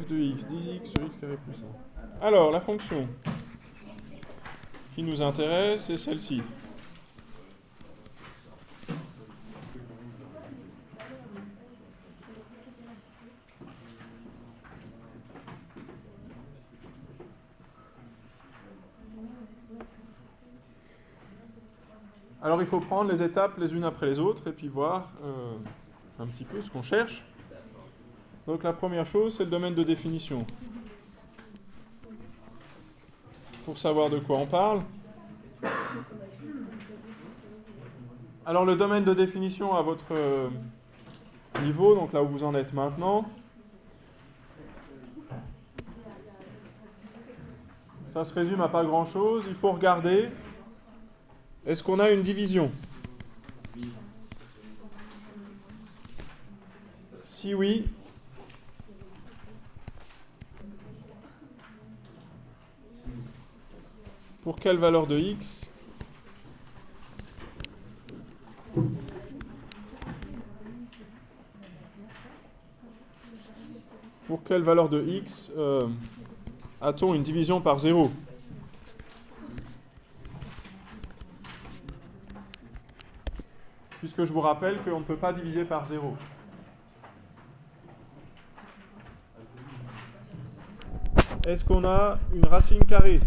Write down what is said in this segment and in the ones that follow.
f de x, 10x sur x carré plus 1. Alors, la fonction qui nous intéresse, c'est celle-ci. Alors il faut prendre les étapes les unes après les autres et puis voir euh, un petit peu ce qu'on cherche. Donc la première chose, c'est le domaine de définition. Pour savoir de quoi on parle. Alors le domaine de définition à votre euh, niveau, donc là où vous en êtes maintenant, ça se résume à pas grand-chose. Il faut regarder est-ce qu'on a une division? Si oui, pour quelle valeur de x Pour quelle valeur de x euh, a-t-on une division par 0 puisque je vous rappelle qu'on ne peut pas diviser par 0. Est-ce qu'on a une racine carrée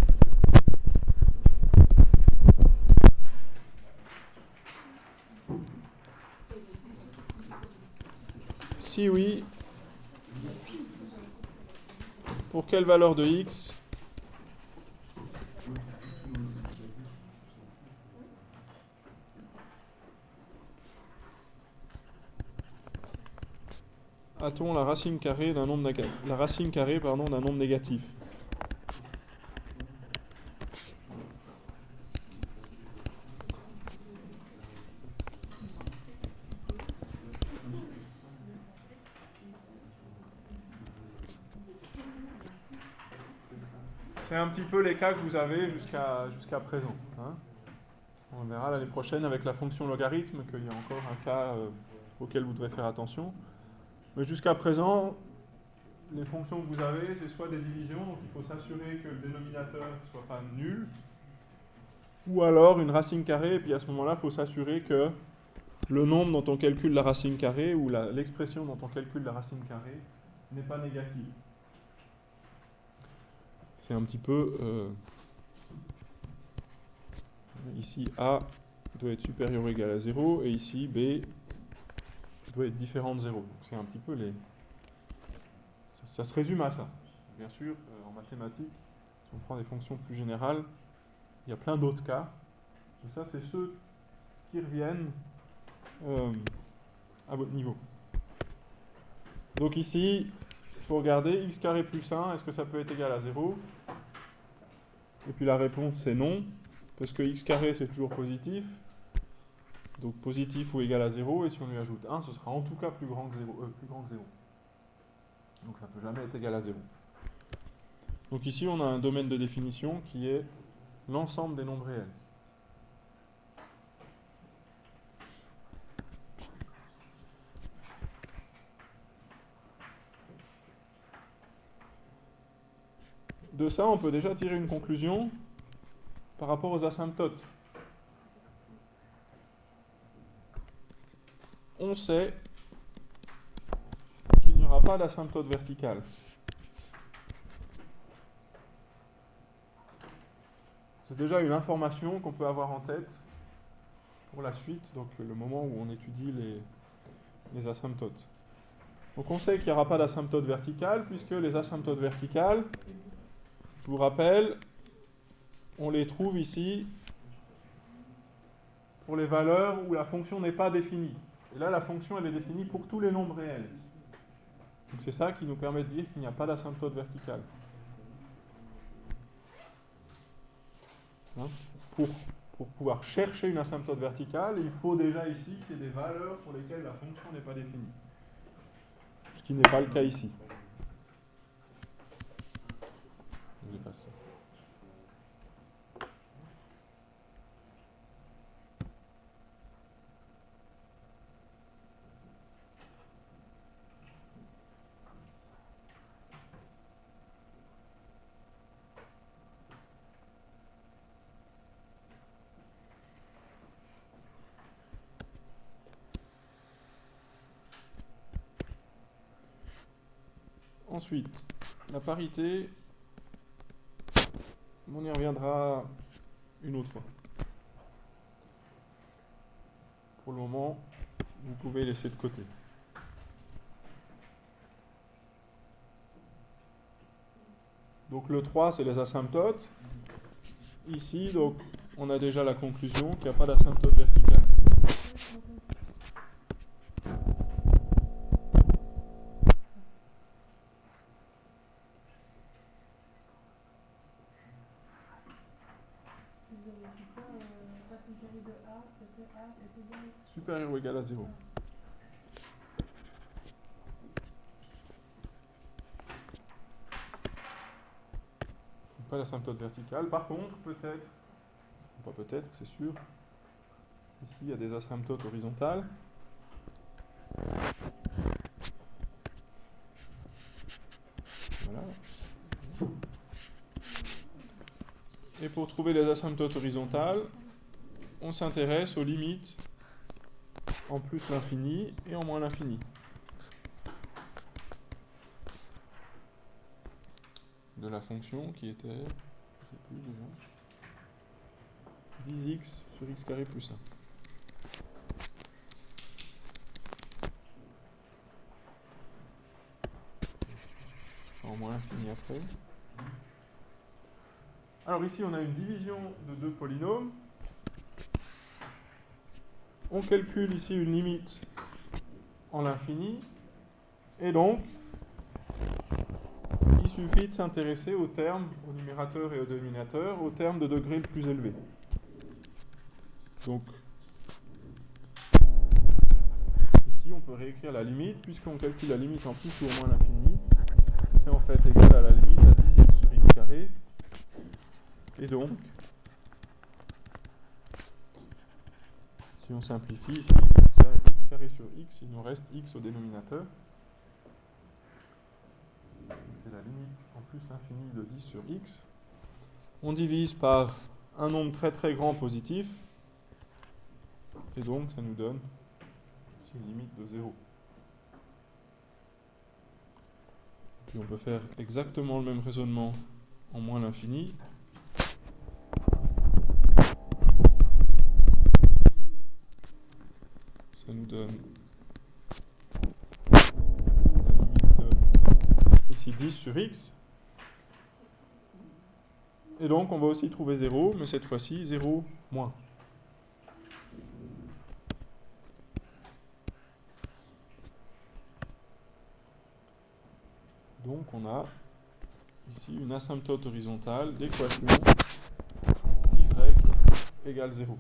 Si oui, pour quelle valeur de x? A-t-on la racine carrée d'un nombre la racine carrée d'un nombre négatif C'est un petit peu les cas que vous avez jusqu'à jusqu'à présent. Hein. On verra l'année prochaine avec la fonction logarithme qu'il y a encore un cas euh, auquel vous devrez faire attention. Mais jusqu'à présent, les fonctions que vous avez, c'est soit des divisions, donc il faut s'assurer que le dénominateur ne soit pas nul, ou alors une racine carrée, et puis à ce moment-là, il faut s'assurer que le nombre dont on calcule la racine carrée, ou l'expression dont on calcule la racine carrée, n'est pas négative. Un petit peu... Euh, ici, A doit être supérieur ou égal à 0, et ici, B doit être différent de 0. c'est un petit peu les... Ça, se résume à ça. Bien sûr, euh, en mathématiques, si on prend des fonctions plus générales, il y a plein d'autres cas. Ça, c'est ceux qui reviennent euh, à votre niveau. Donc ici, il faut regarder x carré plus 1, est-ce que ça peut être égal à 0 Et puis la réponse c'est non, parce que x carré c'est toujours positif, donc positif ou égal à 0, et si on lui ajoute 1, ce sera en tout cas plus grand que 0. Euh, plus grand que 0. Donc ça ne peut jamais être égal à 0. Donc ici, on a un domaine de définition qui est l'ensemble des nombres réels. De ça, on peut déjà tirer une conclusion par rapport aux asymptotes. on sait qu'il n'y aura pas d'asymptote verticale. C'est déjà une information qu'on peut avoir en tête pour la suite, donc le moment où on étudie les, asymptotes. Donc on sait qu'il n'y aura pas d'asymptote verticale, puisque les asymptotes verticales, je vous rappelle, on les trouve ici pour les valeurs où la fonction n'est pas définie. Et là, la fonction, elle est définie pour tous les nombres réels. Donc c'est ça qui nous permet de dire qu'il n'y a pas d'asymptote verticale. Hein? pour, pour pouvoir chercher une asymptote verticale, il faut déjà ici qu'il y ait des valeurs pour lesquelles la fonction n'est pas définie. Ce qui n'est pas le cas ici. Ensuite, la parité, on y reviendra une autre fois. Pour le moment, vous pouvez laisser de côté. Donc le 3, c'est les asymptotes. Ici, donc, on a déjà la conclusion qu'il n'y a pas d'asymptote verticale. Supérieur ou égal à 0. Pas l'asymptote verticale. Par contre, peut-être, pas peut-être, c'est sûr, ici il y a des asymptotes horizontales. Voilà. Et pour trouver les asymptotes horizontales, on s'intéresse aux limites en plus l'infini et en moins l'infini. de la fonction qui était, plus déjà, 10x sur x carré plus 1. En moins l'infini après. Alors ici on a une division de deux polynômes. On calcule ici une limite en l'infini. Et donc, il suffit de s'intéresser aux termes, au numérateur et au dénominateur, aux termes de degré le plus élevé. Donc, ici on peut réécrire la limite, puisqu'on calcule la limite en plus ou moins l'infini. C'est en fait égal à la limite à 10x sur x carré. Et donc, si on simplifie ici, x carré sur x, il nous reste x au dénominateur c'est la limite en plus l'infini de 10 sur x. On divise par un nombre très très grand positif, et donc ça nous donne une limite de 0. Puis on peut faire exactement le même raisonnement en moins l'infini. Ça nous donne 10 sur x. Et donc on va aussi trouver 0, mais cette fois-ci 0 moins. Donc on a ici une asymptote horizontale d'équation y égale 0.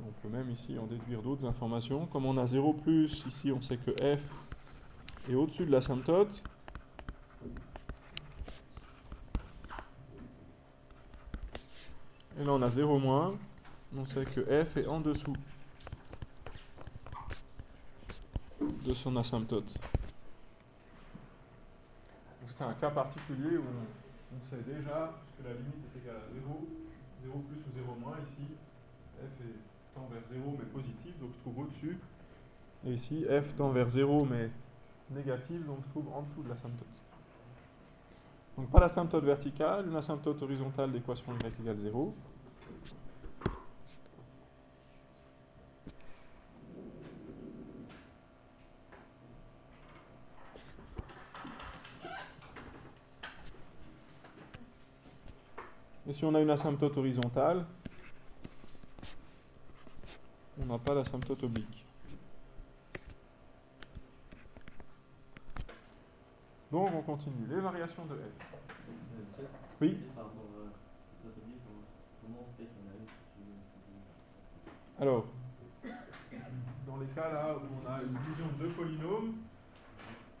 On peut même ici en déduire d'autres informations. Comme on a 0 plus, ici on sait que f est au-dessus de l'asymptote. Et là on a 0 moins, on sait que f est en dessous de son asymptote. C'est un cas particulier où on, sait déjà, que la limite est égale à 0, 0 plus ou 0 moins, ici f est vers 0 mais positif, donc se trouve au-dessus. Et ici, f tend vers 0 mais négatif, donc se trouve en dessous de l'asymptote. Donc pas l'asymptote verticale, une asymptote horizontale d'équation y égale 0. Et si on a une asymptote horizontale, on n'a pas l'asymptote oblique. Donc on continue. Les variations de F. Oui Alors, dans les cas là où on a une division de deux polynômes,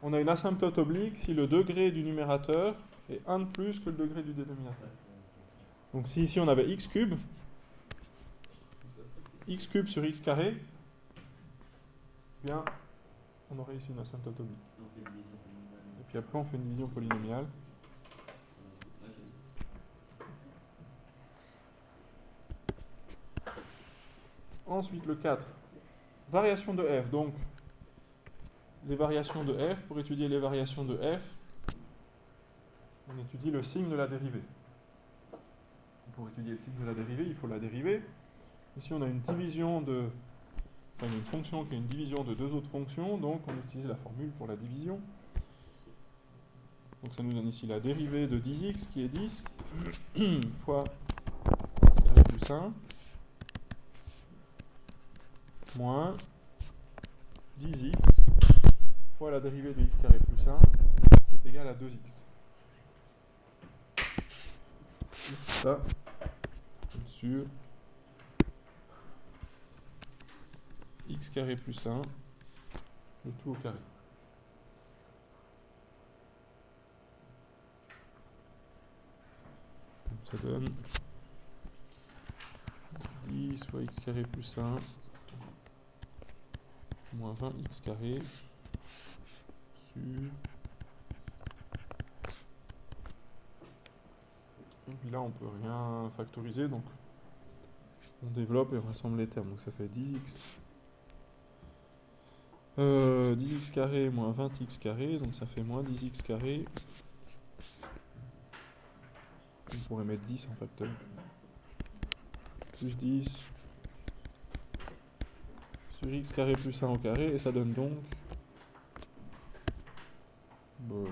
on a une asymptote oblique si le degré du numérateur est 1 de plus que le degré du dénominateur. Donc si ici on avait x cube, x cube sur x carré, bien, on aurait ici une asymptote oblique. Et puis après, on fait une division polynomiale. Ensuite, le 4. Variation de f. Donc, les variations de f, pour étudier les variations de f, on étudie le signe de la dérivée. Pour étudier le signe de la dérivée, il faut la dérivée. Ici, on a une division de... Une fonction qui est une division de deux autres fonctions, donc on utilise la formule pour la division. Donc ça nous donne ici la dérivée de 10x qui est 10 fois x carré plus 1 moins 10x fois la dérivée de x carré plus 1 qui est égal à 2x. Ça, sur x carré plus 1, le tout au carré. ça donne 10 fois x carré plus 1 moins 20x carré sur et puis là on peut rien factoriser donc on développe et on rassemble les termes donc ça fait 10x euh, 10x carré moins 20x carré donc ça fait moins 10x carré on pourrait mettre 10 en facteur plus 10 sur x carré plus 1 au carré, et ça donne donc... Bon.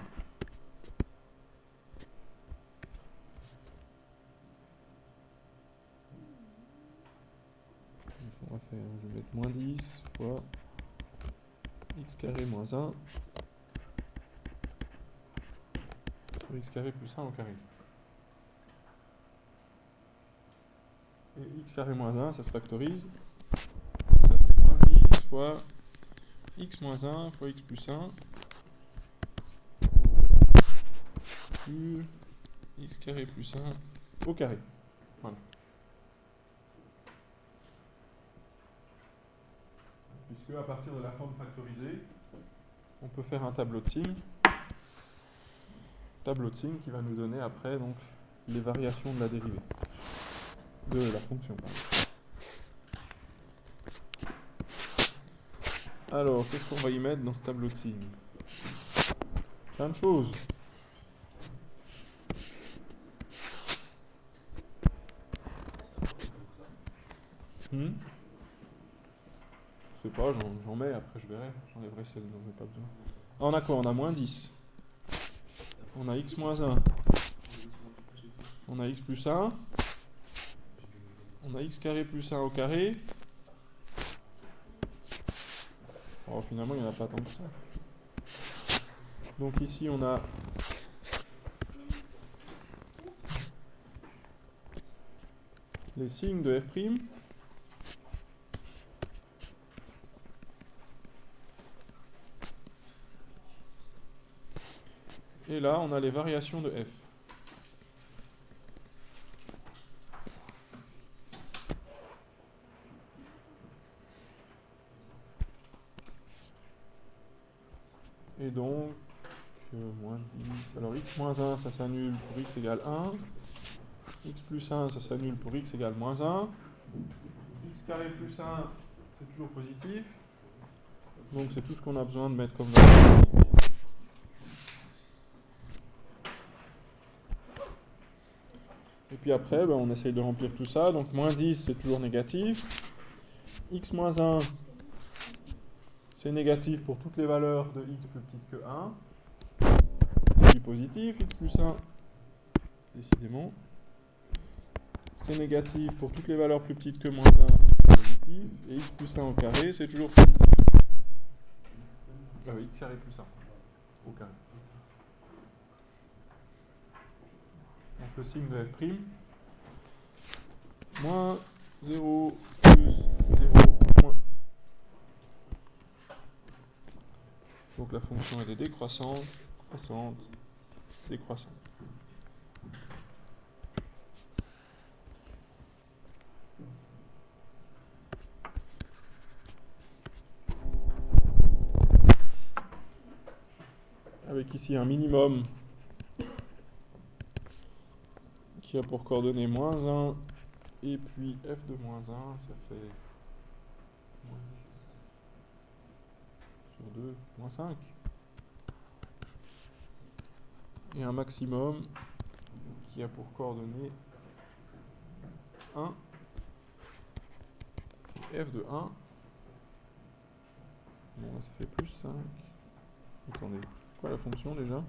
On va faire, je vais mettre moins 10 fois x carré moins 1 sur x carré plus 1 au carré. Et x carré moins 1, ça se factorise fois x moins 1 fois x plus 1 sur x carré plus 1 au carré. Voilà. Puisque à partir de la forme factorisée, on peut faire un tableau de signes. Tableau de signes qui va nous donner après donc les variations de la dérivée de la fonction. Alors, qu'est-ce qu'on va y mettre dans ce tableau de signes? Plein de choses. Hmm je sais j'en mets, après je verrai. J'enlèverai celle dont j'ai pas besoin. Ah, on a quoi? On a moins 10. On a x moins 1. On a x plus 1. On a x carré plus 1 au carré. Oh, finalement, il n'y en a pas tant que ça. Donc ici, on a les signes de f'. Et là, on a les variations de f. Et donc, euh, moins 10. Alors x moins 1, ça s'annule pour x égale 1. x plus 1, ça s'annule pour x égale moins 1. x carré plus 1, c'est toujours positif. Donc c'est tout ce qu'on a besoin de mettre comme. Et puis après, ben, on essaye de remplir tout ça. Donc moins 10, c'est toujours négatif. x moins 1, c'est négatif pour toutes les valeurs de x plus petites que 1. puis positif, x plus 1, décidément. C'est négatif pour toutes les valeurs plus petites que moins 1, positif. Et x plus 1 au carré, c'est toujours positif. Ah oui, x carré plus 1 au carré. Donc le signe de f', moins 0 plus 0 Donc la fonction elle est décroissante, croissante, décroissante. Avec ici un minimum qui a pour coordonnées moins 1 et puis f de moins 1, ça fait sur 2, moins 5. Et un maximum qui a pour coordonnée 1 f de 1. Bon, ça fait plus 5. Attendez, quoi la fonction déjà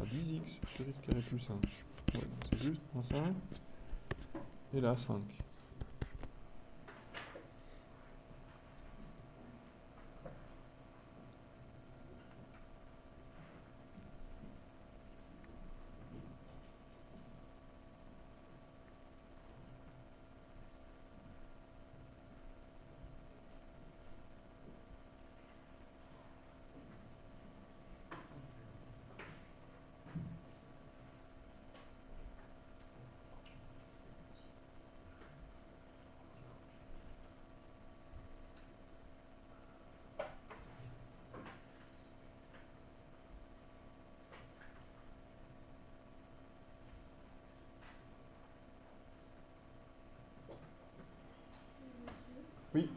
À 10x sur x carré plus 1. Ouais, c'est juste moins 5. Et là, 5. Oui.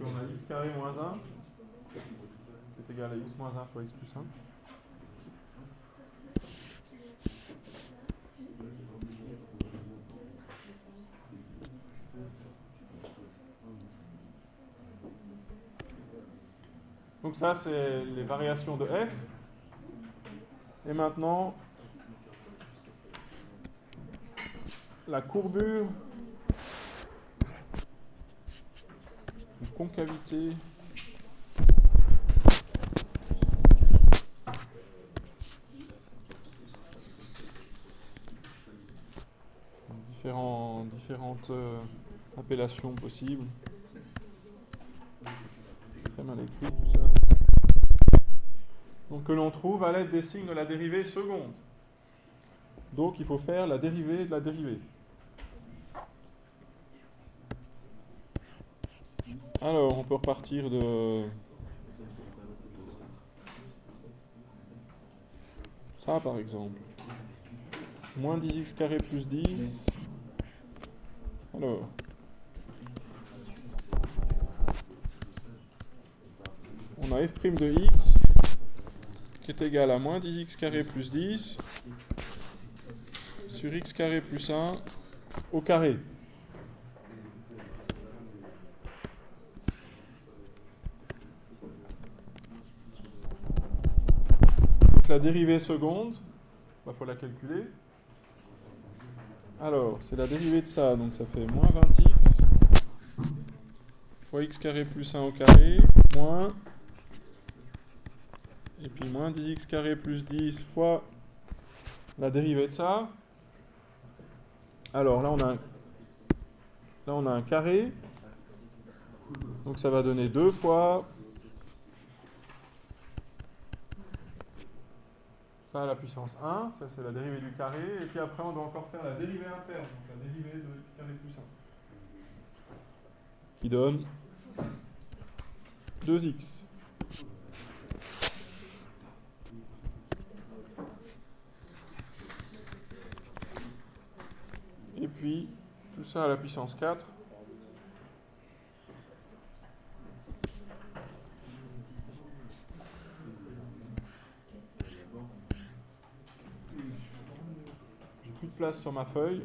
on a x carré moins 1 est égal à x moins 1 fois x plus 1. Donc ça, c'est les variations de f. Et maintenant, la courbure ou concavité différents, différentes euh, appellations possibles mal écrit tout ça. Donc que l'on trouve à l'aide des signes de la dérivée seconde. Donc il faut faire la dérivée de la dérivée. Alors on peut repartir de ça par exemple. Moins 10x carré plus 10. Alors, on a f' de x qui est égal à moins 10x carré plus 10 sur x carré plus 1 au carré. Donc la dérivée seconde, il bah, faut la calculer. Alors, c'est la dérivée de ça, donc ça fait moins 20x fois x carré plus 1 au carré, moins et puis moins 10x carré plus 10 fois la dérivée de ça. Alors là on a un, là on a un carré. Donc ça va donner 2 fois ça à la puissance 1, ça c'est la dérivée du carré, et puis après on doit encore faire la dérivée interne, donc la dérivée de x carré plus 1, qui donne 2x. Et puis, tout ça à la puissance 4. J'ai plus place sur ma feuille.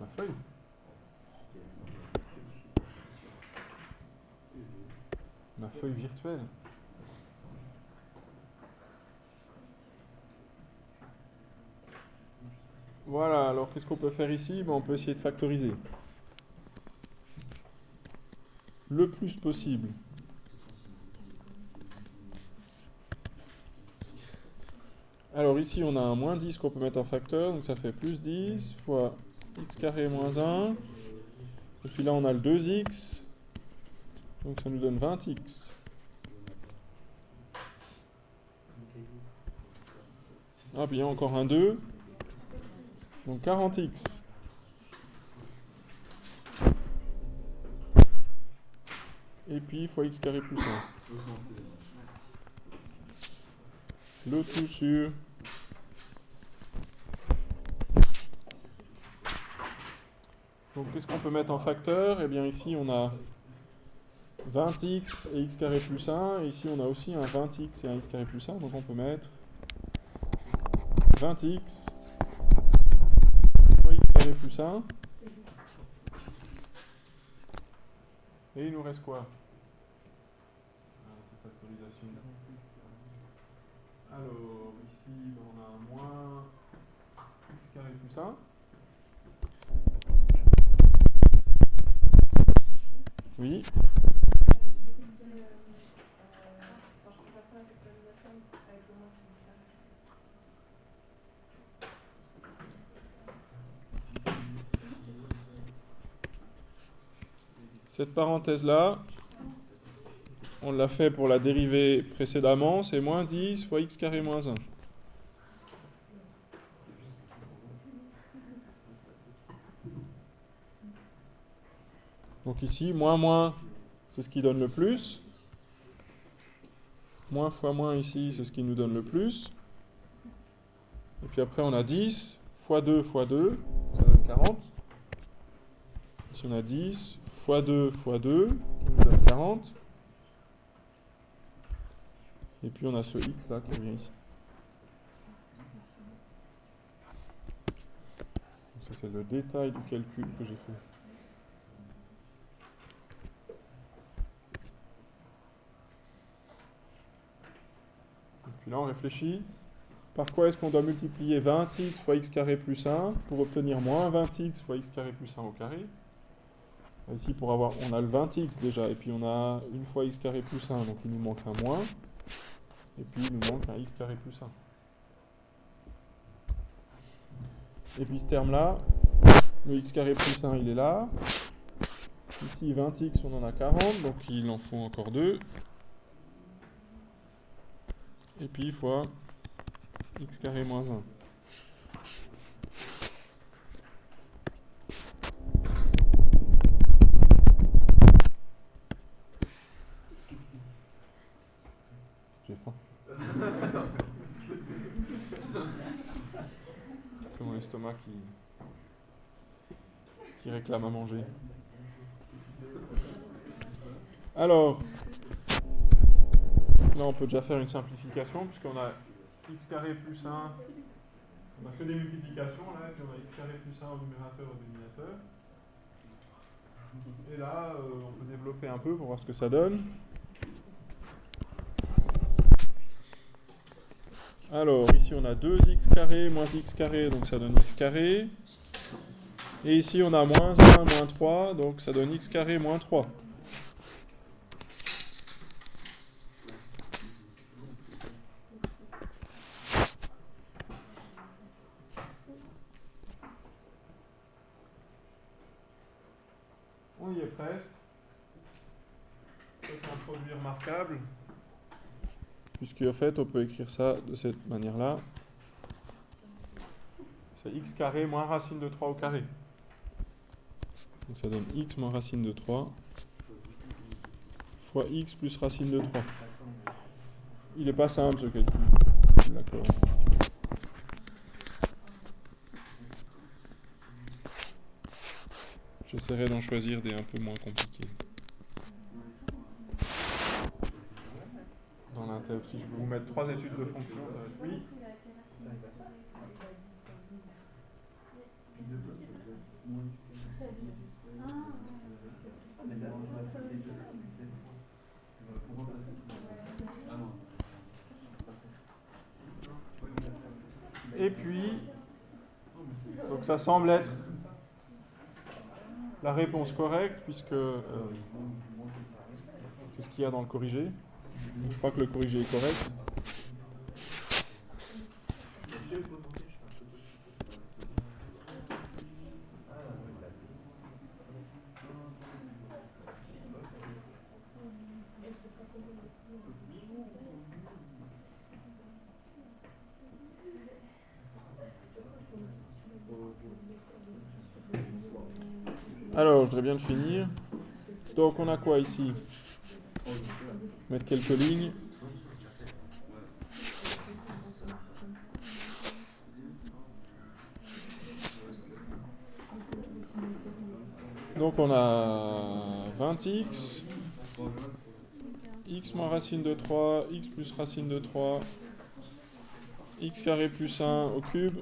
Ma feuille Ma feuille virtuelle Voilà, alors qu'est-ce qu'on peut faire ici? Ben, On peut essayer de factoriser. Le plus possible. Alors ici, on a un moins 10 qu'on peut mettre en facteur, donc ça fait plus 10 fois x carré moins 1. Et puis là, on a le 2x, donc ça nous donne 20x. Ah, puis il y a encore un 2. Donc 40x. Et puis fois x carré plus 1. Le tout sur Donc qu'est-ce qu'on peut mettre en facteur? Eh bien ici on a 20x et x carré plus 1. Et ici on a aussi un 20x et un x carré plus 1. Donc on peut mettre 20x fois x carré plus 1. Et il nous reste quoi? Ah. Alors ici on a moins x carré plus 1. Oui. Cette parenthèse-là, on l'a fait pour la dérivée précédemment, c'est moins 10 fois x carré moins 1. Donc ici, moins moins, c'est ce qui donne le plus. Moins fois moins ici, c'est ce qui nous donne le plus. Et puis après, on a 10 fois 2 fois 2, ça donne 40. Ici, on a 10 fois 2 fois 2, qui nous donne 40. Et puis on a ce x là qui revient ici. ça c'est le détail du calcul que j'ai fait. Là, on réfléchit. Par quoi est-ce qu'on doit multiplier 20x fois x carré plus 1 pour obtenir moins 20x fois x carré plus 1 au carré? Ici, pour avoir, on a le 20x déjà, et puis on a une fois x carré plus 1, donc il nous manque un moins. Et puis il nous manque un x carré plus 1. Et puis ce terme-là, le x carré plus 1, il est là. Ici, 20x, on en a 40, donc il en faut encore 2 et puis fois x carré moins 1. J'ai faim. C'est mon estomac qui, qui réclame à manger. Alors, Là, on peut déjà faire une simplification, puisqu'on a x carré plus 1, on n'a que des multiplications, là, et puis on a x carré plus 1 au numérateur et au dénominateur. Et là, euh, on peut développer un peu pour voir ce que ça donne. Alors, ici on a 2x carré moins x carré, donc ça donne x carré. Et ici on a moins 1 moins 3, donc ça donne x carré moins 3. Puisque en fait on peut écrire ça de cette manière-là. C'est x carré moins racine de 3 au carré. Donc ça donne x moins racine de 3 fois x plus racine de 3. Il n'est pas simple ce calcul. D'accord. J'essaierai d'en choisir des un peu moins compliqués. Si je peux vous mettre trois études de fonction, ça va être oui. Et puis, donc ça semble être la réponse correcte, puisque euh, c'est ce qu'il y a dans le corrigé. Je crois que le corrigé est correct. Alors, je voudrais bien le finir. Donc, on a quoi ici? Mettre quelques lignes. Donc on a 20x, x moins racine de 3, x plus racine de 3, x carré plus 1 au cube.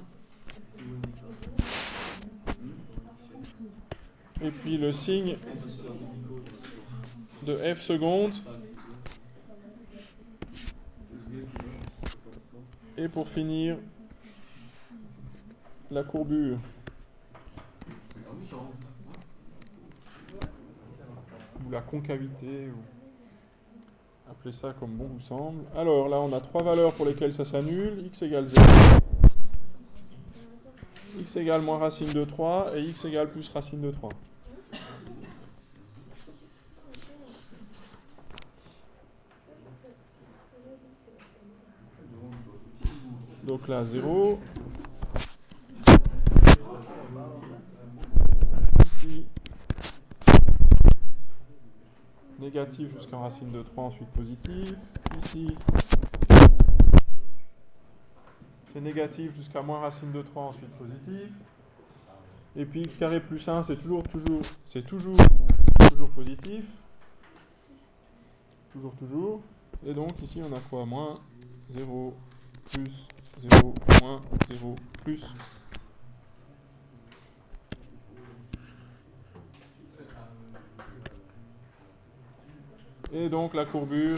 Et puis le signe de f seconde. Et pour finir, la courbure. Ou la concavité, ou appelez ça comme bon vous semble. Alors là, on a trois valeurs pour lesquelles ça s'annule. x égale 0, x égale moins racine de 3 et x égale plus racine de 3. Là, 0. Ici, négatif jusqu'à racine de 3, ensuite positif. Ici, c'est négatif jusqu'à moins racine de 3, ensuite positif. Et puis x carré plus 1, c'est toujours, toujours, c'est toujours, toujours positif. Toujours, toujours. Et donc ici, on a quoi? Moins 0, plus 0, moins 0, plus. Et donc la courbure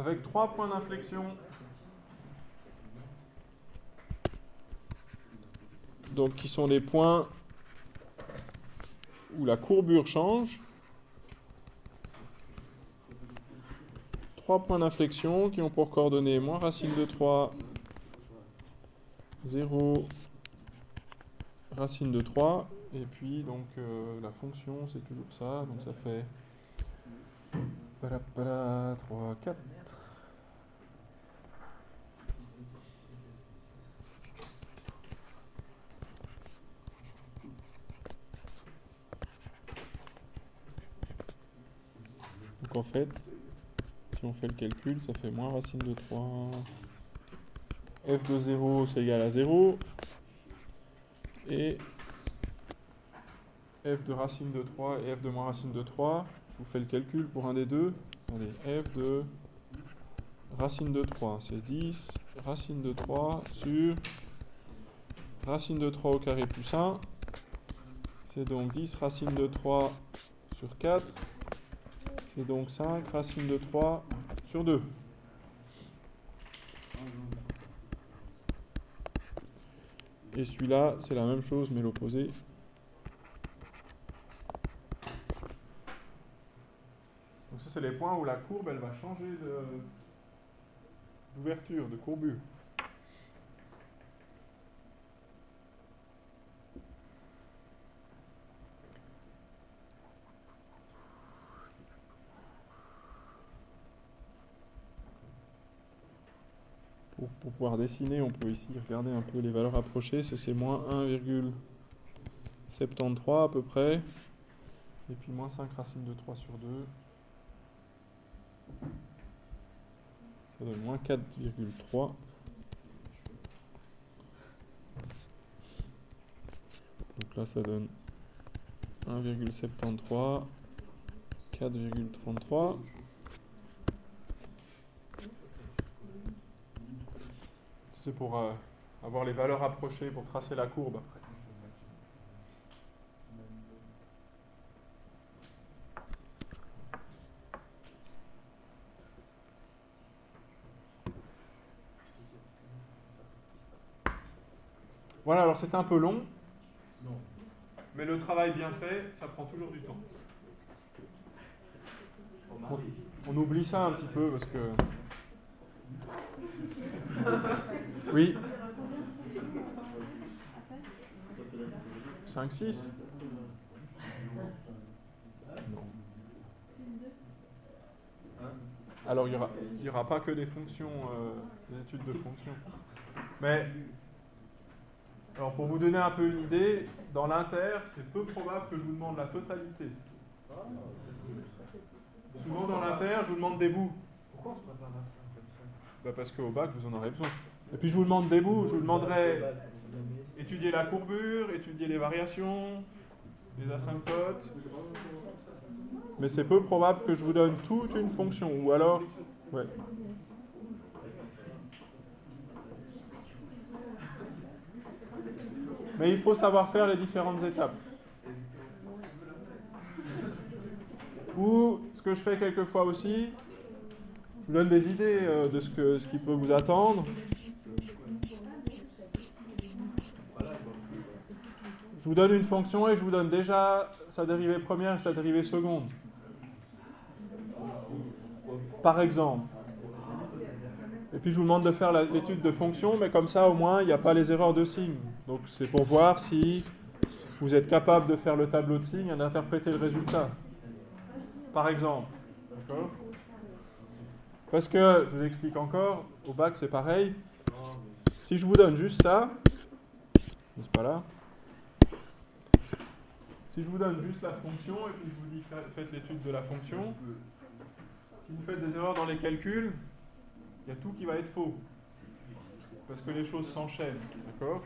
avec trois points d'inflexion. Qui sont les points où la courbure change. Trois points d'inflexion qui ont pour coordonnées moins racine de 3, 0, racine de 3. Et puis donc euh, la fonction c'est toujours ça, donc ça fait 3, 4. Donc en fait, si on fait le calcul, ça fait moins racine de 3. f de 0, c'est égal à 0. Et f de racine de 3 et f de moins racine de 3. Je vous fais le calcul pour un des deux. Allez, f de racine de 3, c'est 10 racine de 3 sur racine de 3 au carré plus 1. C'est donc 10 racine de 3 sur 4 c'est donc 5 racine de 3 sur 2. Et celui-là, c'est la même chose, mais l'opposé. Donc ça, c'est les points où la courbe, elle va changer d'ouverture, de courbure. Pour, pouvoir dessiner, on peut ici regarder un peu les valeurs approchées. C'est moins 1,73 à peu près. Et puis moins 5 racines de 3 sur 2. Ça donne moins 4,3. Donc là, ça donne 1,73, 4,33. C'est pour euh, avoir les valeurs approchées pour tracer la courbe après. Voilà, alors c'est un peu long, mais le travail bien fait, ça prend toujours du temps. on, oublie ça un petit peu parce que. Oui. 5, 6 Alors, il n'y aura, y aura pas que des fonctions, euh, des études de fonctions. Mais, alors pour vous donner un peu une idée, dans l'inter, c'est peu probable que je vous demande la totalité. Souvent dans l'inter, je vous demande des bouts. Pourquoi on se prépare à ça? Bah Parce qu'au bac, vous en aurez besoin. Et puis je vous demande des bouts, je vous demanderai étudier la courbure, étudier les variations, les asymptotes. Mais c'est peu probable que je vous donne toute une fonction. Ou alors, ouais. Mais il faut savoir faire les différentes étapes. Ou ce que je fais quelquefois aussi, je vous donne des idées euh, de ce, que, ce qui peut vous attendre. Je vous donne une fonction et je vous donne déjà sa dérivée première et sa dérivée seconde. Par exemple. Et puis je vous demande de faire l'étude de fonction, mais comme ça au moins il n'y a pas les erreurs de signe. Donc c'est pour voir si vous êtes capable de faire le tableau de signes et d'interpréter le résultat. Par exemple. Parce que, je vous explique encore, au bac c'est pareil. Si je vous donne juste ça, n'est-ce pas là? Si je vous donne juste la fonction et puis je vous dis faites l'étude de la fonction, si vous faites des erreurs dans les calculs, il y a tout qui va être faux. Parce que les choses s'enchaînent. D'accord?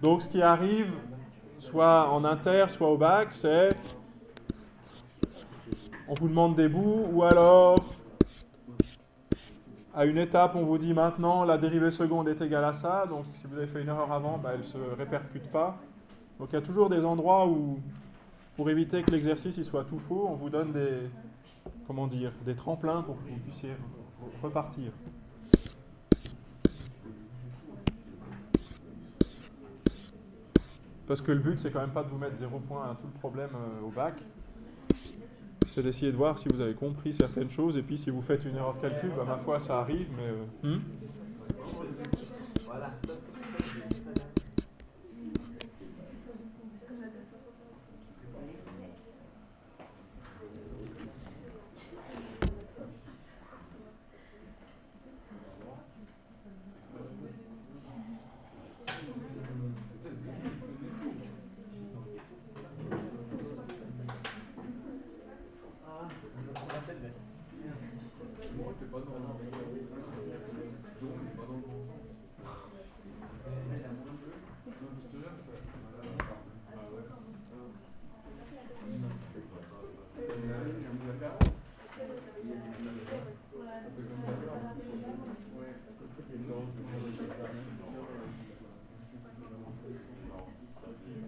Donc ce qui arrive, soit en inter, soit au bac, c'est on vous demande des bouts, ou alors à une étape, on vous dit maintenant la dérivée seconde est égale à ça, donc si vous avez fait une erreur avant, bah, elle ne se répercute pas. Donc il y a toujours des endroits où, pour éviter que l'exercice soit tout faux, on vous donne des, comment dire, des tremplins pour que vous puissiez repartir. Parce que le but, c'est quand même pas de vous mettre zéro point à tout le problème euh, au bac. C'est d'essayer de voir si vous avez compris certaines choses. Et puis, si vous faites une erreur de calcul, bah, ma foi, ça arrive. Mais, euh, hmm?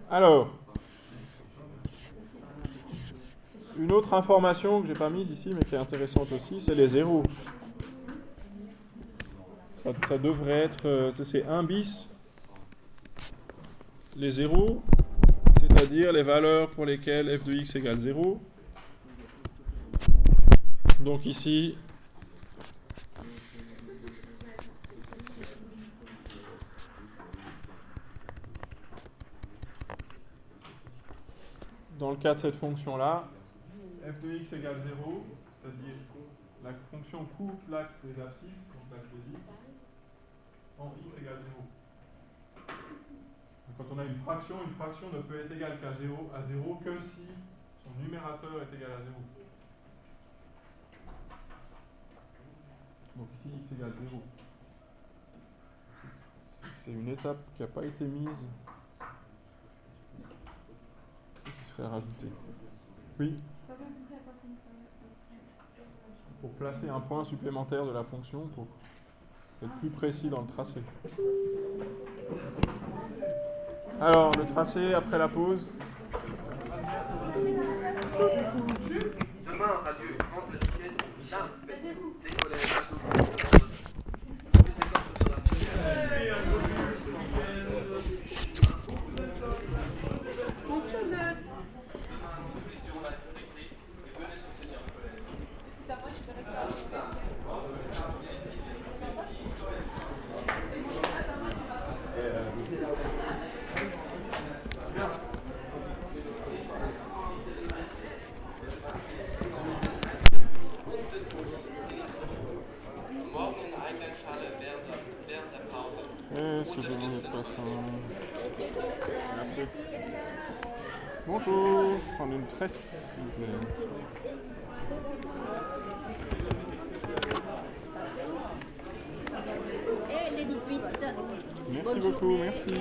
Alors, une autre information que j'ai pas mise ici, mais qui est intéressante aussi, c'est les zéros. Ça, devrait être, euh, c'est 1 bis, les zéros, c'est-à-dire les valeurs pour lesquelles f de x égale 0. Donc ici, dans le cas de cette fonction-là, f de x égale 0, c'est-à-dire la fonction coupe l'axe des abscisses, donc l'axe des x, en x égale 0. quand on a une fraction, une fraction ne peut être égale qu'à 0, à 0 que si son numérateur est égal à 0. Donc ici, x égale 0. C'est une étape qui n'a pas été mise rajouter. Oui Pour placer un point supplémentaire de la fonction pour être plus précis dans le tracé. Alors, le tracé après la pause. Euh, Qu'est-ce que. Bonjour, une tresse s'il vous plaît. Les 18. Merci beaucoup, merci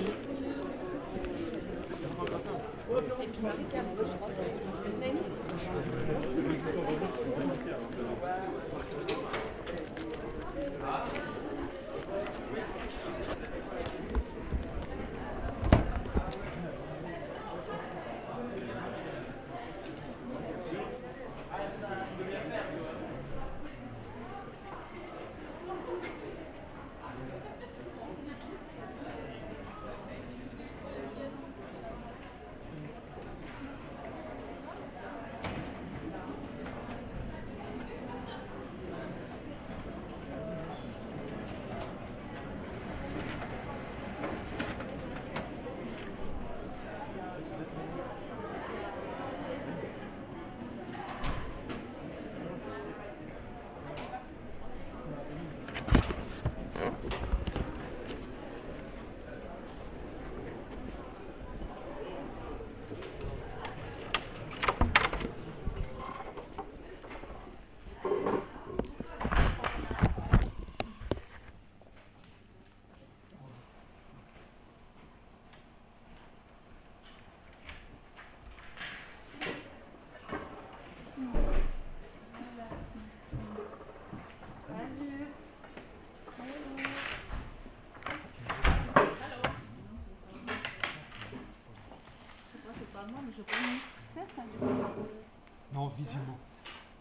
connais ça, ça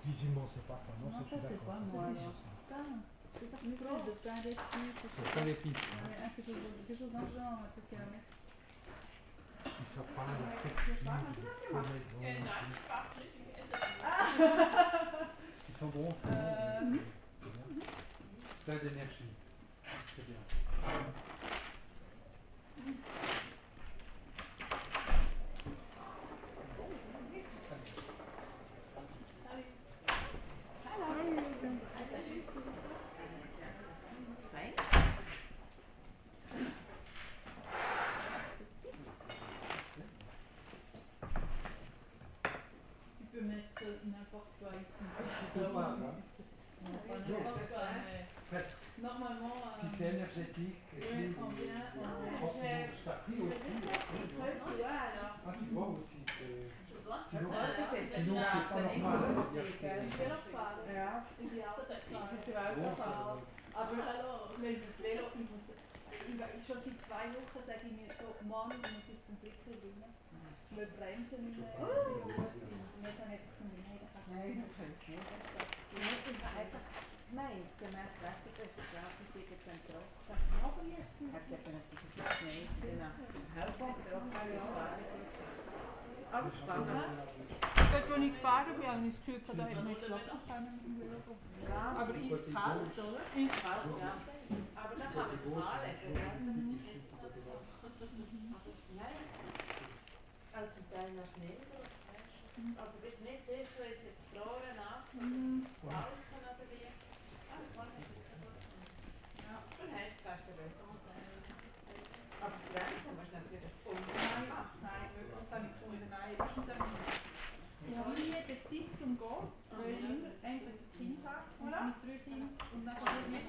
Visuellement, c'est pas quoi. Non, Non, ça, c'est pas moi, c'est- une espèce de pain d'épices, C'est pas. pas les pistes. hein. Quelque chose, dans le genre, je truc. sais pas. Ils sont bons, c'est bon. Euh, C'est bien. Plein d'énergie. en dan zum een. We bremsen nu net dan heb van de medewerkers. Nee, dat is niet. Ik einfach, nein, der Mensch ich is gesagt, ich sehe den Druck. Ich jetzt nicht. Ich habe nicht gesagt, nein, ich aber ich gefahren bin, habe ich da hätte man jetzt locker können im Büro. Ja, aber ist kalt, oder? Ist kalt, ja. Aber dan kann man es fahren. Du. Bist nicht sicher, ist jetzt gefroren, nass, Mhm. alles kann aber wie. Ah, kann nicht. Ja, dann heißt es fast besser. Aber die Bremse musst du natürlich Nein, machen. nein, wirklich habe ich gefunden, nein. Ist dann, ich habe nie die Zeit zum Gehen, weil ich zu Kind habe, mit drei Kindern, und dann kann ich nicht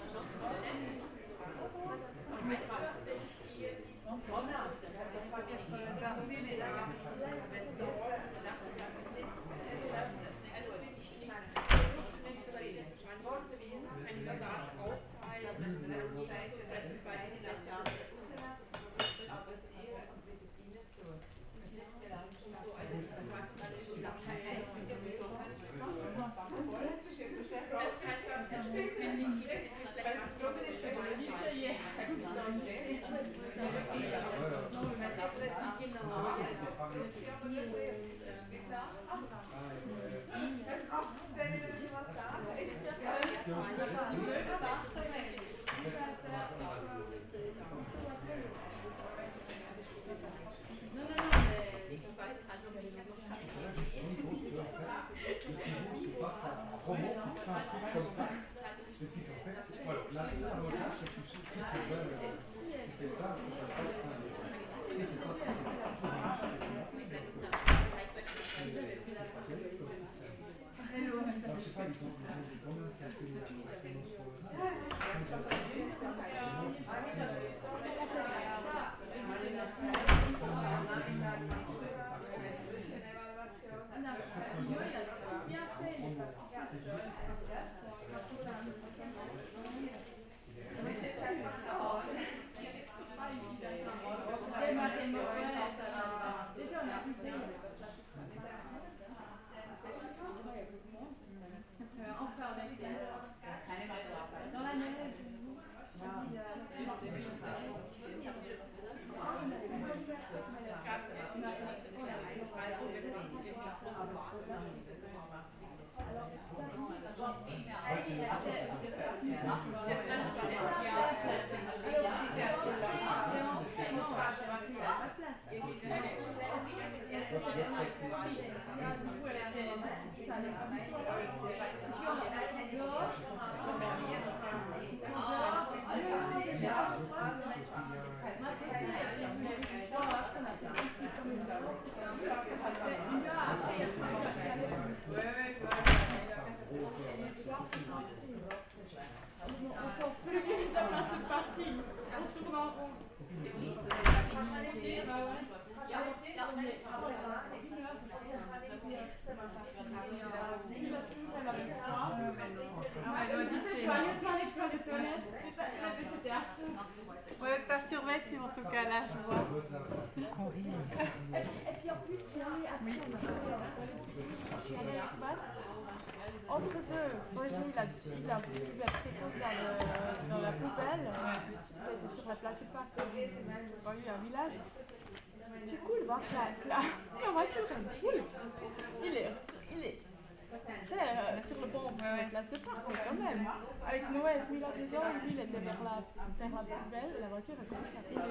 la, voiture, elle commence à filer.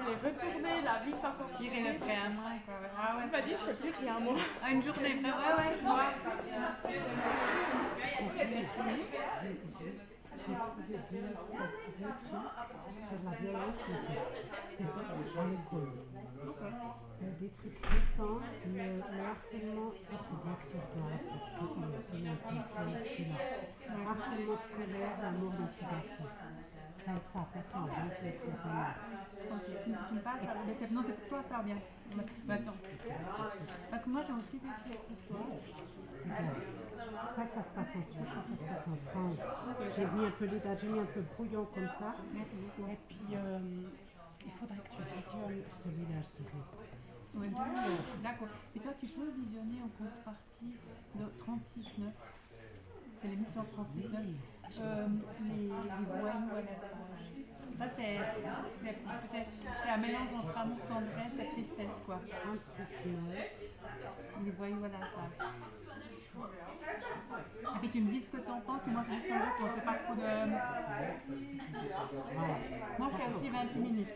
Il est retourné, la le frein à main, quoi. Ah ouais. Il m'a dit, je fais plus rien, moi. Ah, une journée, ouais, ouais, je vois. J'ai trouvé deux, deux trucs sur la violence, mais c'est- pas. Euh, Des trucs récents, le, le harcèlement, ça serait bien que tu regardes parce qu'il est il est un. Le harcèlement scolaire, la mort d'un petit garçon. Ça, ça a passé en janvier de cette année. Ok, tu, me parles, ça, mais non, c'est pour toi, ça bien. Attends. Parce que moi, j'ai aussi des trucs. Ça, ça se passe en Suisse, ça, ça se passe en France. J'ai mis un peu les dates, j'ai mis un peu brouillon comme ça. Et puis, euh, il faudrait que tu visionnes celui-là, je dirais. D'accord. Et toi, tu peux visionner en contrepartie de 36.9. C'est l'émission 36.9. Euh, les, les plage. Ça, c'est c'est peut-être c'est un mélange entre amour, tendresse et tristesse, quoi. 36 9. Les voyous à la plage. Et puis tu me dis ce que t'en penses, moi je dis ce que j'en pense. Sait pas trop de. Voilà. Moi, je fais aussi 28 minutes.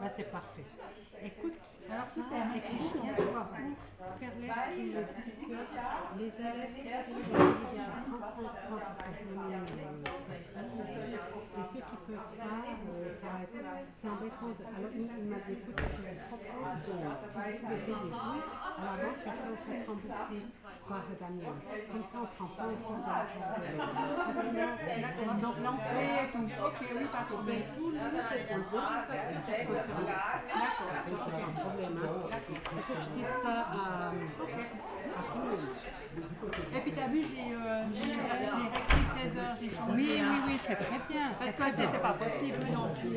Bah, c'est parfait. Écoute, ça, super, dit que les élèves ont payé déjà 35 francs pour sa journée euh, et ceux qui peuvent pas, euh, être, c'est embêtant. De, alors, il, il m'a dit, écoute, je vous propose, euh, si vous pouvez payer à l'avance, parce vous faites rembourser par Damien. Comme ça, on ne prend pas de l'argent sinon, D'accord, donc l'entrée. Ok, oui, pas de problème. tout le monde est. D'accord. Faut que je dise ça à, à tout le monde. Et puis t'as vu, j'ai euh, réécrit 16 heures, j'ai changé. Oui, oui, oui, c'est très bien. Parce que c'est c'est pas possible euh,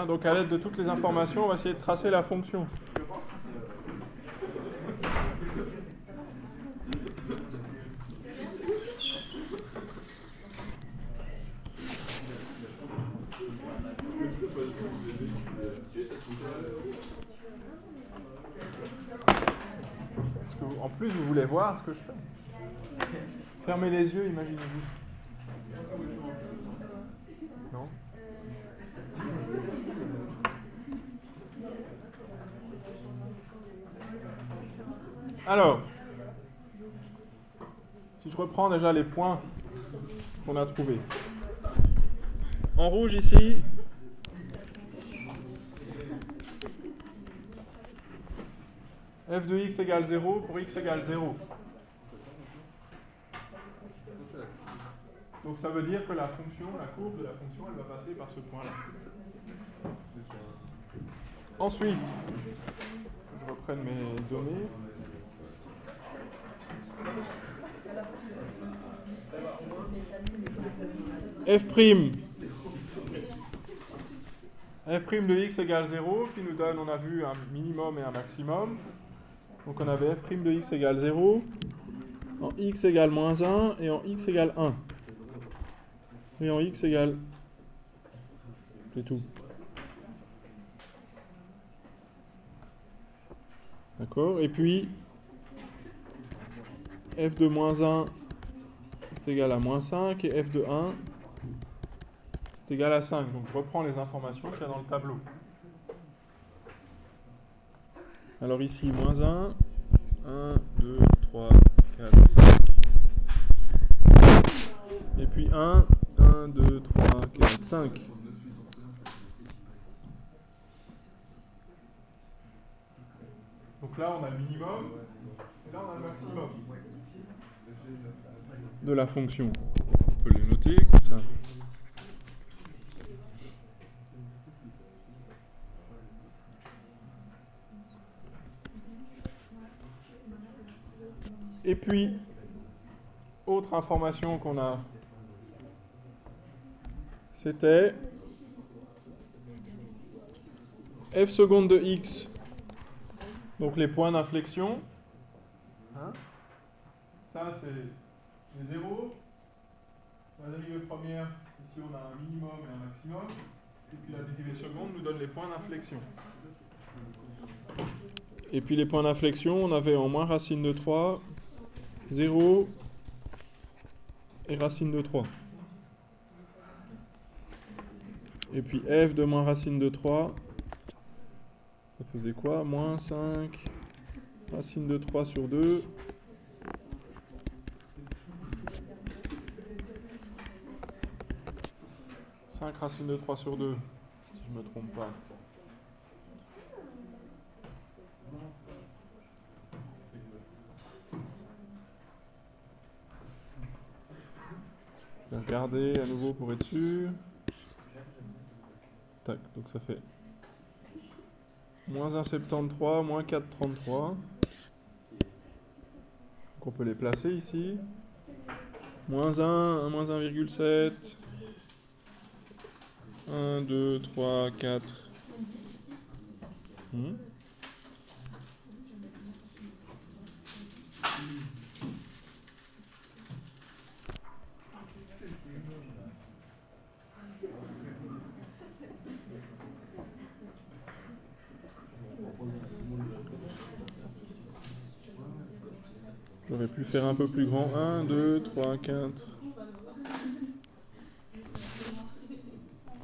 Hein, donc à l'aide de toutes les informations, on va essayer de tracer la fonction. En plus, vous voulez voir ce que je fais Fermez les yeux, imaginez-vous ce qui se Alors, si je reprends déjà les points qu'on a trouvés. En rouge ici, f de x égale 0 pour x égale 0. Donc ça veut dire que la fonction, la courbe de la fonction, elle va passer par ce point-là. Ensuite, je reprenne mes données. F' f' de x égale 0 qui nous donne, on a vu, un minimum et un maximum. Donc on avait f' de x égale 0, en x égale moins 1 et en x égale 1. Et en x égale... C'est tout. D'accord? Et puis, f de moins 1, c'est égal à moins 5, et f de 1, c'est égal à 5. Donc je reprends les informations qu'il y a dans le tableau. Alors ici, moins 1, 1, 2, 3, 4, 5. Et puis 1, 1, 2, 3, 4, 5. Donc là, on a le minimum, et là, on a le maximum de la fonction. On peut les côté, comme ça. Et puis, autre information qu'on a, c'était f seconde de x, donc les points d'inflexion. Hein? Ça, c'est les zéros. La dérivée première, ici on a un minimum et un maximum. Et puis la dérivée seconde nous donne les points d'inflexion. Et puis les points d'inflexion, on avait en moins racine de 3, 0 et racine de 3. Et puis f de moins racine de 3, ça faisait quoi? Moins 5, racine de 3 sur 2. « 5 racine de 3 sur 2, si je ne me trompe pas. Regarder à nouveau pour être sûr. Tac, donc ça fait moins 1,73, moins 4,33. Donc on peut les placer ici. Moins 1, moins 1,7. 1, 2, 3, 4. Hmm? J'aurais pu faire un peu plus grand. 1, 2, 3, 4.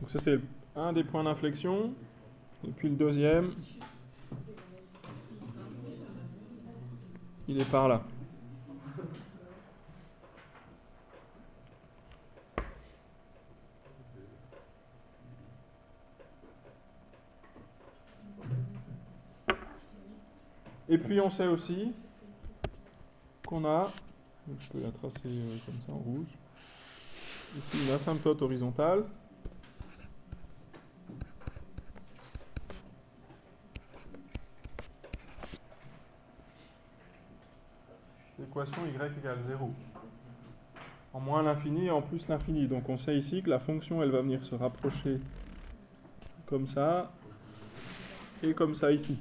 Donc ça c'est un des points d'inflexion. Et puis le deuxième, il est par là. Et puis on sait aussi qu'on a, je peux la tracer euh, comme ça en rouge, ici une asymptote horizontale. Y égale 0. En moins l'infini et en plus l'infini. Donc on sait ici que la fonction elle va venir se rapprocher comme ça et comme ça ici.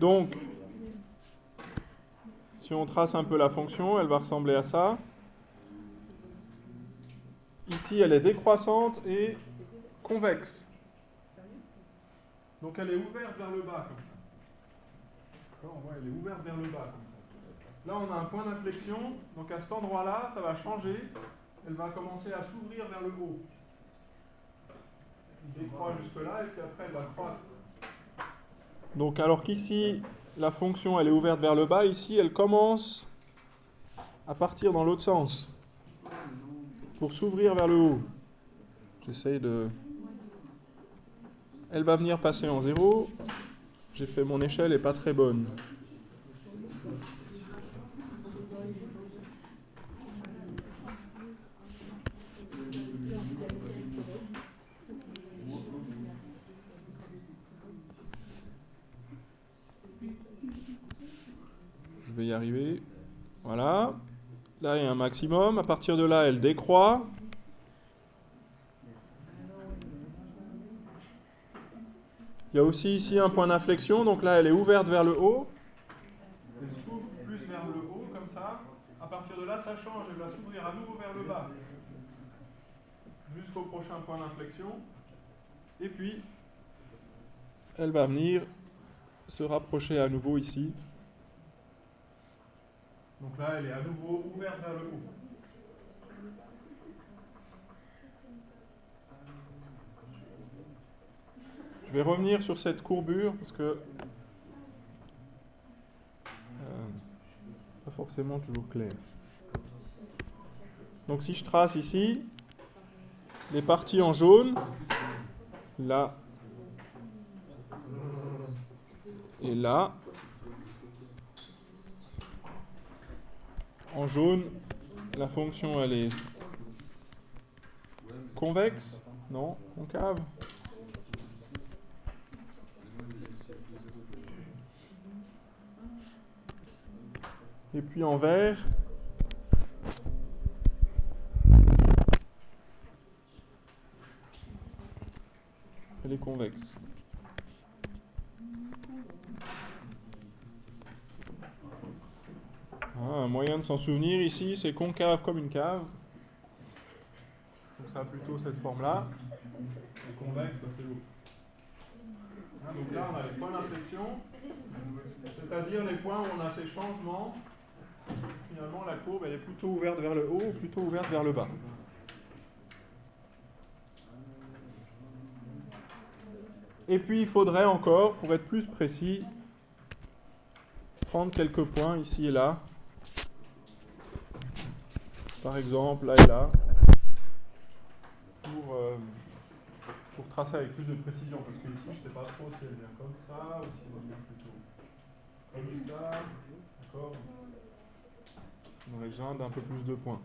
Donc, si on trace un peu la fonction, elle va ressembler à ça. Ici, elle est décroissante et convexe. Donc elle est ouverte vers le bas, comme ça. Elle. Là, on a un point d'inflexion. Donc à cet endroit-là, ça va changer. Elle va commencer à s'ouvrir vers le haut. Il décroît jusque-là, et puis après, elle va croître. Donc alors qu'ici, la fonction elle est ouverte vers le bas, ici elle commence à partir dans l'autre sens pour s'ouvrir vers le haut. J'essaye de... Elle va venir passer en zéro. J'ai fait mon échelle, elle n'est pas très bonne. Je vais y arriver. Voilà. Là, il y a un maximum. À partir de là, elle décroît. Il y a aussi ici un point d'inflexion. Donc là, elle est ouverte vers le haut. Elle s'ouvre plus vers le haut, comme ça. À partir de là, ça change. Elle va s'ouvrir à nouveau vers le bas. Jusqu'au prochain point d'inflexion. Et puis, elle va venir se rapprocher à nouveau ici. Donc là, elle est à nouveau ouverte vers le haut. Je vais revenir sur cette courbure parce que euh, pas forcément toujours clair. Donc si je trace ici, les parties en jaune, là et là, en jaune, la fonction elle est convexe, non, concave. Et puis en vert, elle est convexe. Ah, un moyen de s'en souvenir ici, c'est concave comme une cave. Donc ça a plutôt cette forme-là. Et convexe, c'est l'autre. Hein, donc là, on a les points d'inflexion, c'est-à-dire les points où on a ces changements. Finalement, la courbe, elle est plutôt ouverte vers le haut ou plutôt ouverte vers le bas. Et puis, il faudrait encore, pour être plus précis, prendre quelques points ici et là. Par exemple, là et là. Pour, euh, pour tracer avec plus de précision. Parce que ici, je ne sais pas trop si elle vient comme ça ou si elle vient plutôt comme ça. D'accord On aurait besoin d'un peu plus de points.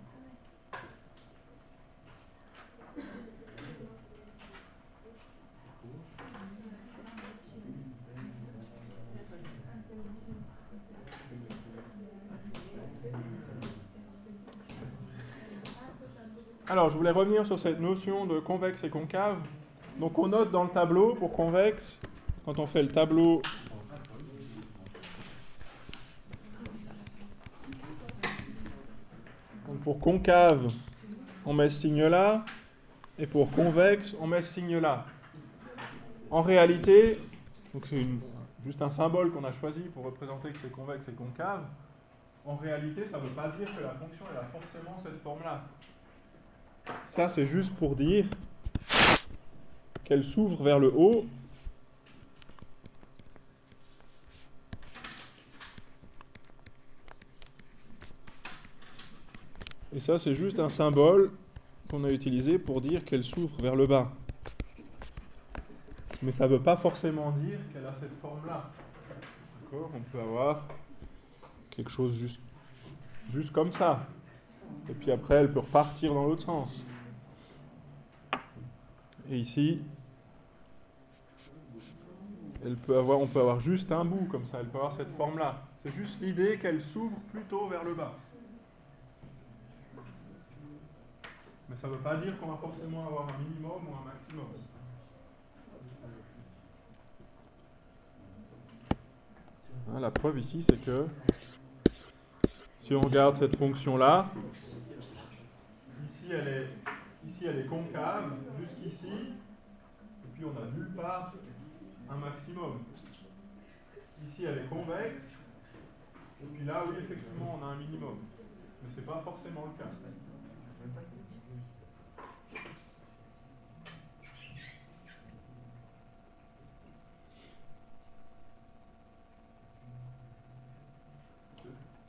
Alors, je voulais revenir sur cette notion de convexe et concave. Donc, on note dans le tableau pour convexe, quand on fait le tableau Donc, pour concave, on met ce signe-là, et pour convexe, on met ce signe-là. En réalité, c'est juste un symbole qu'on a choisi pour représenter que c'est convexe et concave. En réalité, ça ne veut pas dire que la fonction a forcément cette forme-là. Ça, c'est juste pour dire qu'elle s'ouvre vers le haut. Et ça, c'est juste un symbole qu'on a utilisé pour dire qu'elle s'ouvre vers le bas. Mais ça ne veut pas forcément dire qu'elle a cette forme-là. D'accord? On peut avoir quelque chose juste, juste comme ça. Et puis après, elle peut repartir dans l'autre sens. Et ici, elle peut avoir, on peut avoir juste un bout comme ça. Elle peut avoir cette forme-là. C'est juste l'idée qu'elle s'ouvre plutôt vers le bas. Mais ça ne veut pas dire qu'on va forcément avoir un minimum ou un maximum. Hein, la preuve ici, c'est que si on regarde cette fonction-là, ici elle est, ici elle est concave, jusqu'ici, et puis on n'a nulle part un maximum. Ici elle est convexe, et puis là, oui, effectivement, on a un minimum. Mais ce n'est pas forcément le cas.